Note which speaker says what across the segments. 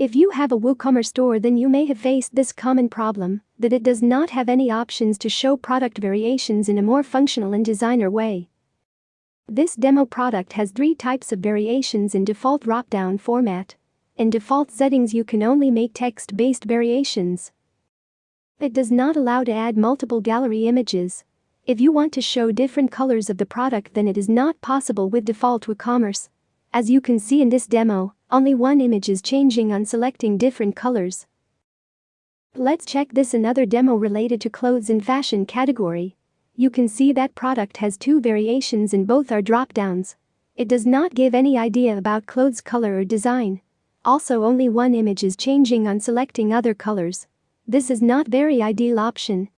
Speaker 1: If you have a WooCommerce store then you may have faced this common problem, that it does not have any options to show product variations in a more functional and designer way. This demo product has three types of variations in default drop-down format. In default settings you can only make text-based variations. It does not allow to add multiple gallery images. If you want to show different colors of the product then it is not possible with default WooCommerce. As you can see in this demo, only one image is changing on selecting different colors. Let's check this another demo related to clothes and fashion category you can see that product has two variations in both our drop-downs. It does not give any idea about clothes color or design. Also only one image is changing on selecting other colors. This is not very ideal option.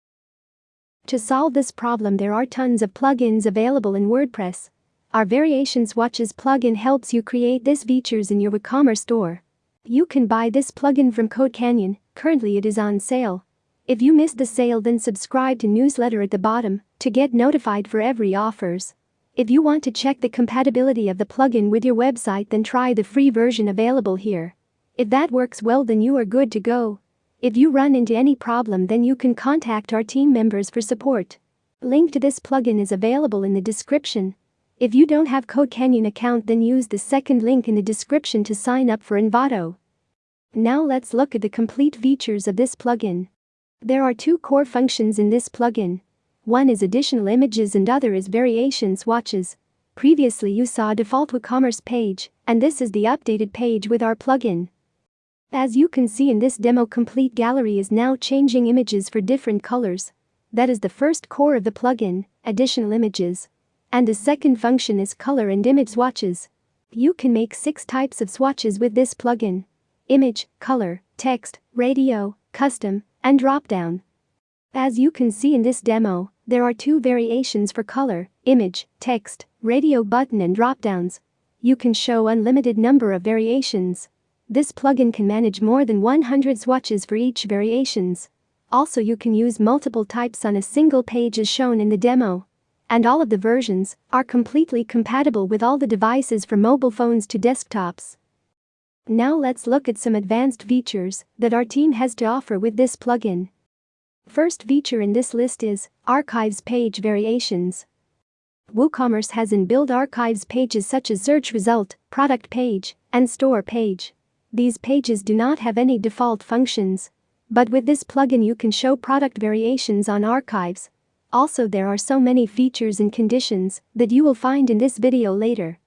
Speaker 1: To solve this problem there are tons of plugins available in WordPress. Our Variation Swatches plugin helps you create these features in your WooCommerce store. You can buy this plugin from CodeCanyon, currently it is on sale. If you missed the sale then subscribe to newsletter at the bottom to get notified for every offers. If you want to check the compatibility of the plugin with your website then try the free version available here. If that works well then you are good to go. If you run into any problem then you can contact our team members for support. Link to this plugin is available in the description. If you don't have CodeCanyon account then use the second link in the description to sign up for Envato. Now let's look at the complete features of this plugin. There are two core functions in this plugin. One is additional images and other is variation swatches. Previously you saw a default WooCommerce page, and this is the updated page with our plugin. As you can see in this demo complete gallery is now changing images for different colors. That is the first core of the plugin, additional images. And the second function is color and image swatches. You can make six types of swatches with this plugin. Image, color, text, radio, custom, and drop-down. As you can see in this demo, there are two variations for color, image, text, radio button and drop-downs. You can show unlimited number of variations. This plugin can manage more than 100 swatches for each variations. Also you can use multiple types on a single page as shown in the demo. And all of the versions are completely compatible with all the devices from mobile phones to desktops. Now let's look at some advanced features that our team has to offer with this plugin. First feature in this list is Archives Page Variations. WooCommerce has inbuilt archives pages such as search result, product page, and store page. These pages do not have any default functions. But with this plugin you can show product variations on archives. Also there are so many features and conditions that you will find in this video later.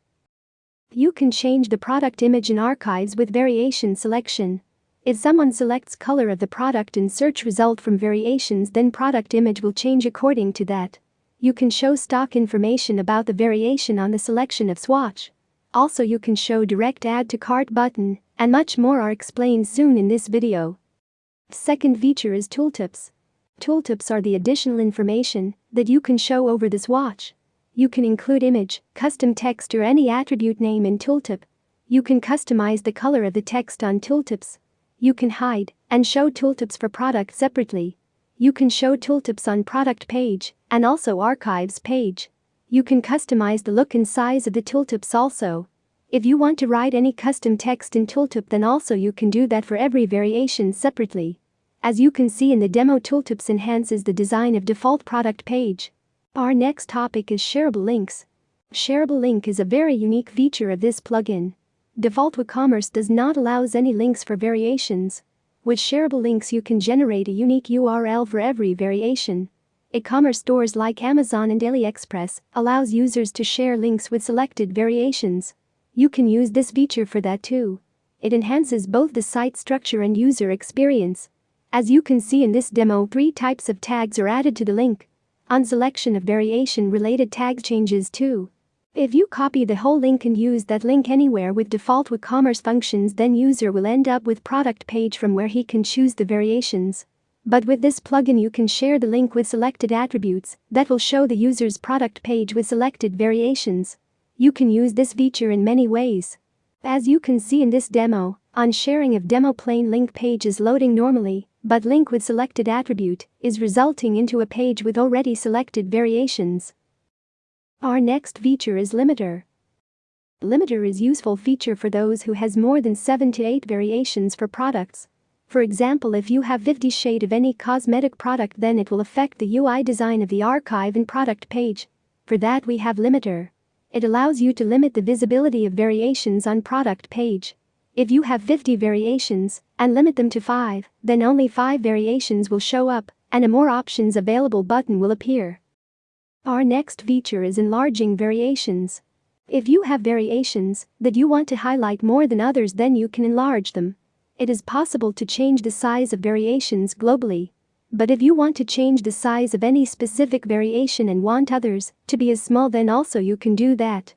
Speaker 1: You can change the product image in archives with variation selection. If someone selects color of the product in search result from variations then product image will change according to that. You can show stock information about the variation on the selection of swatch. Also you can show direct add to cart button, and much more are explained soon in this video. Second feature is tooltips. Tooltips are the additional information that you can show over this swatch. You can include image, custom text or any attribute name in tooltip. You can customize the color of the text on tooltips. You can hide and show tooltips for product separately. You can show tooltips on product page and also archives page. You can customize the look and size of the tooltips also. If you want to write any custom text in tooltip then also you can do that for every variation separately. As you can see in the demo tooltips enhances the design of default product page. Our next topic is shareable links. Shareable link is a very unique feature of this plugin. Default WooCommerce does not allows any links for variations. With shareable links you can generate a unique URL for every variation. E-commerce stores like Amazon and AliExpress allows users to share links with selected variations. You can use this feature for that too. It enhances both the site structure and user experience. As you can see in this demo, three types of tags are added to the link on selection of variation related tag changes too. If you copy the whole link and use that link anywhere with default WooCommerce functions then user will end up with product page from where he can choose the variations. But with this plugin you can share the link with selected attributes that will show the user's product page with selected variations. You can use this feature in many ways. As you can see in this demo, on sharing of demo plain link page is loading normally, but link with selected attribute is resulting into a page with already selected variations. Our next feature is limiter. Limiter is useful feature for those who has more than 7 to 8 variations for products. For example if you have 50 shade of any cosmetic product then it will affect the UI design of the archive and product page. For that we have limiter. It allows you to limit the visibility of variations on product page. If you have 50 variations and limit them to 5, then only 5 variations will show up and a more options available button will appear. Our next feature is enlarging variations. If you have variations that you want to highlight more than others then you can enlarge them. It is possible to change the size of variations globally. But if you want to change the size of any specific variation and want others to be as small then also you can do that.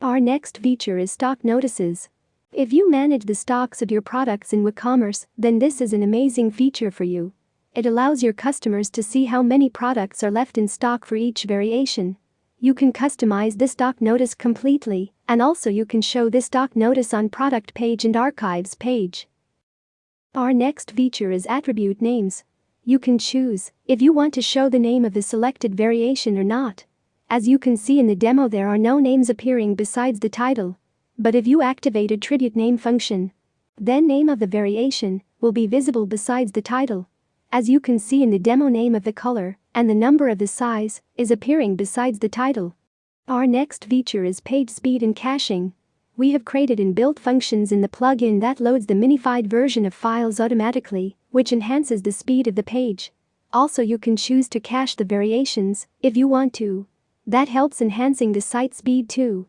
Speaker 1: Our next feature is stock notices. If you manage the stocks of your products in WooCommerce, then this is an amazing feature for you. It allows your customers to see how many products are left in stock for each variation you can customize this stock notice completely, and also you can show this stock notice on product page and archives page. Our next feature is attribute names. You can choose if you want to show the name of the selected variation or not. As you can see in the demo there are no names appearing besides the title. But if you activate attribute name function, then name of the variation will be visible besides the title. As you can see in the demo name of the color and the number of the size is appearing besides the title. Our next feature is page speed and caching. We have created and built functions in the plugin that loads the minified version of files automatically, which enhances the speed of the page. Also you can choose to cache the variations if you want to. That helps enhancing the site speed too.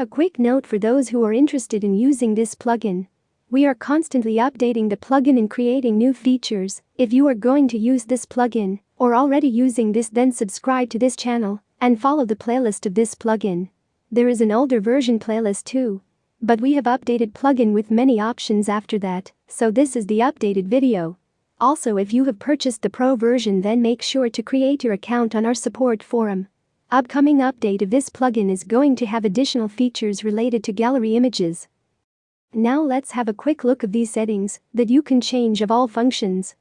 Speaker 1: A quick note for those who are interested in using this plugin. We are constantly updating the plugin and creating new features. If you are going to use this plugin, or already using this then subscribe to this channel and follow the playlist of this plugin. There is an older version playlist too. But we have updated plugin with many options after that, so this is the updated video. Also if you have purchased the pro version then make sure to create your account on our support forum. Upcoming update of this plugin is going to have additional features related to gallery images. Now let's have a quick look of these settings that you can change of all functions.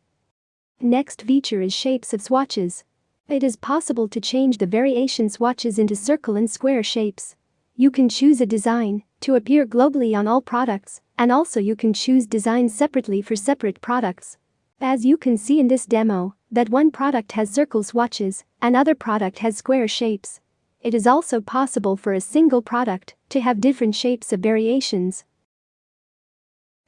Speaker 1: Next feature is shapes of swatches. It is possible to change the variation swatches into circle and square shapes. You can choose a design to appear globally on all products, and also you can choose designs separately for separate products. As you can see in this demo, that one product has circle swatches, another product has square shapes. It is also possible for a single product to have different shapes of variations.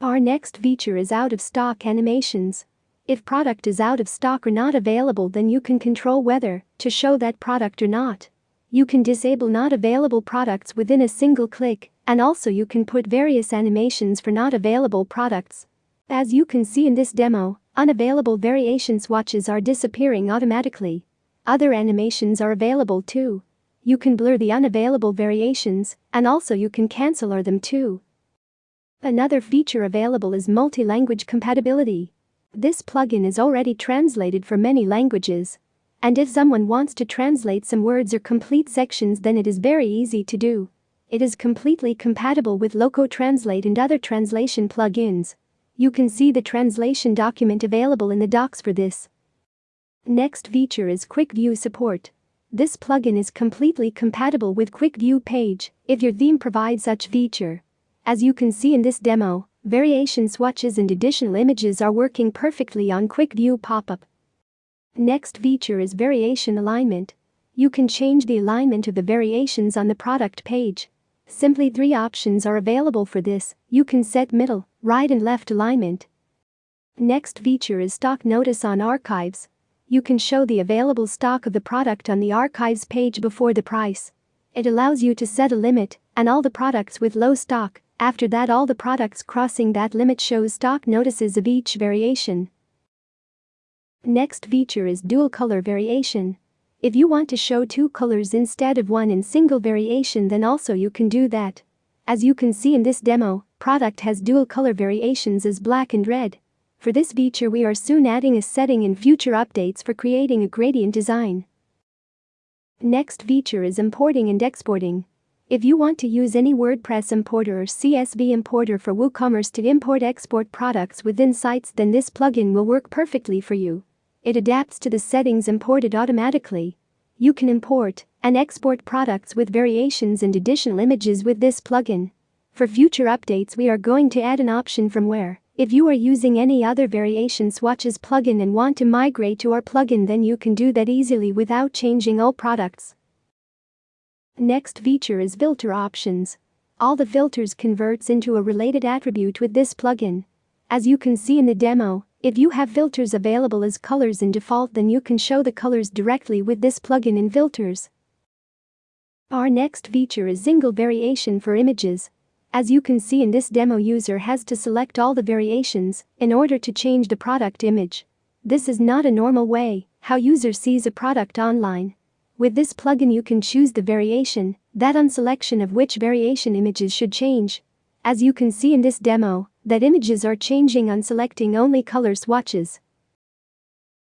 Speaker 1: Our next feature is out of stock animations. If product is out of stock or not available then you can control whether to show that product or not. You can disable not available products within a single click and also you can put various animations for not available products. As you can see in this demo, unavailable variation swatches are disappearing automatically. Other animations are available too. You can blur the unavailable variations and also you can cancel or them too. Another feature available is multi-language compatibility. This plugin is already translated for many languages. And if someone wants to translate some words or complete sections then it is very easy to do. It is completely compatible with Loco Translate and other translation plugins. You can see the translation document available in the docs for this. Next feature is Quick View support. This plugin is completely compatible with Quick View page if your theme provides such feature. As you can see in this demo, Variation swatches and additional images are working perfectly on Quick View pop-up. Next feature is variation alignment. You can change the alignment of the variations on the product page. Simply three options are available for this, you can set middle, right and left alignment. Next feature is stock notice on archives. You can show the available stock of the product on the archives page before the price. It allows you to set a limit, and all the products with low stock after that all the products crossing that limit shows stock notices of each variation. Next feature is dual color variation. If you want to show two colors instead of one in single variation then also you can do that. As you can see in this demo, product has dual color variations as black and red. For this feature we are soon adding a setting in future updates for creating a gradient design. Next feature is importing and exporting. If you want to use any WordPress importer or CSV importer for WooCommerce to import-export products within sites then this plugin will work perfectly for you. It adapts to the settings imported automatically. You can import and export products with variations and additional images with this plugin. For future updates we are going to add an option from where, if you are using any other variation swatches plugin and want to migrate to our plugin then you can do that easily without changing all products. Next feature is filter options. All the filters converts into a related attribute with this plugin. As you can see in the demo, if you have filters available as colors in default then you can show the colors directly with this plugin in filters. Our next feature is single variation for images. As you can see in this demo user has to select all the variations in order to change the product image. This is not a normal way how user sees a product online. With this plugin you can choose the variation, that on selection of which variation images should change. As you can see in this demo, that images are changing on selecting only color swatches.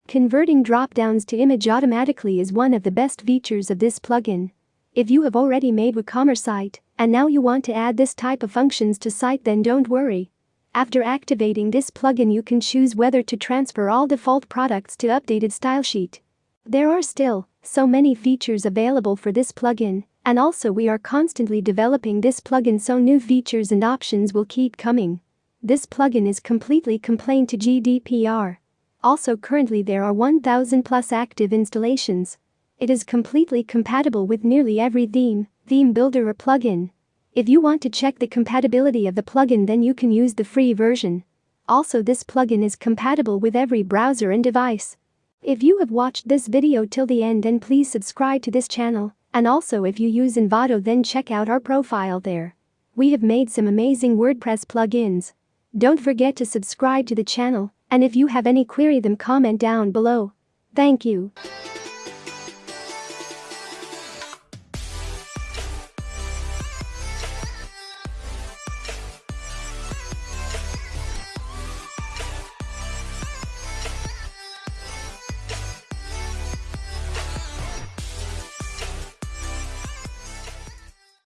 Speaker 1: Converting drop-downs to image automatically is one of the best features of this plugin. If you have already made WooCommerce site, and now you want to add this type of functions to site then don't worry. After activating this plugin you can choose whether to transfer all default products to updated style sheet. There are still so many features available for this plugin, and also we are constantly developing this plugin so new features and options will keep coming. This plugin is completely compliant to GDPR. Also currently there are 1000 plus active installations. It is completely compatible with nearly every theme, theme builder or plugin. If you want to check the compatibility of the plugin then you can use the free version. Also this plugin is compatible with every browser and device. If you have watched this video till the end then please subscribe to this channel, and also if you use Envato then check out our profile there. We have made some amazing WordPress plugins. Don't forget to subscribe to the channel, and if you have any query them comment down below. Thank you.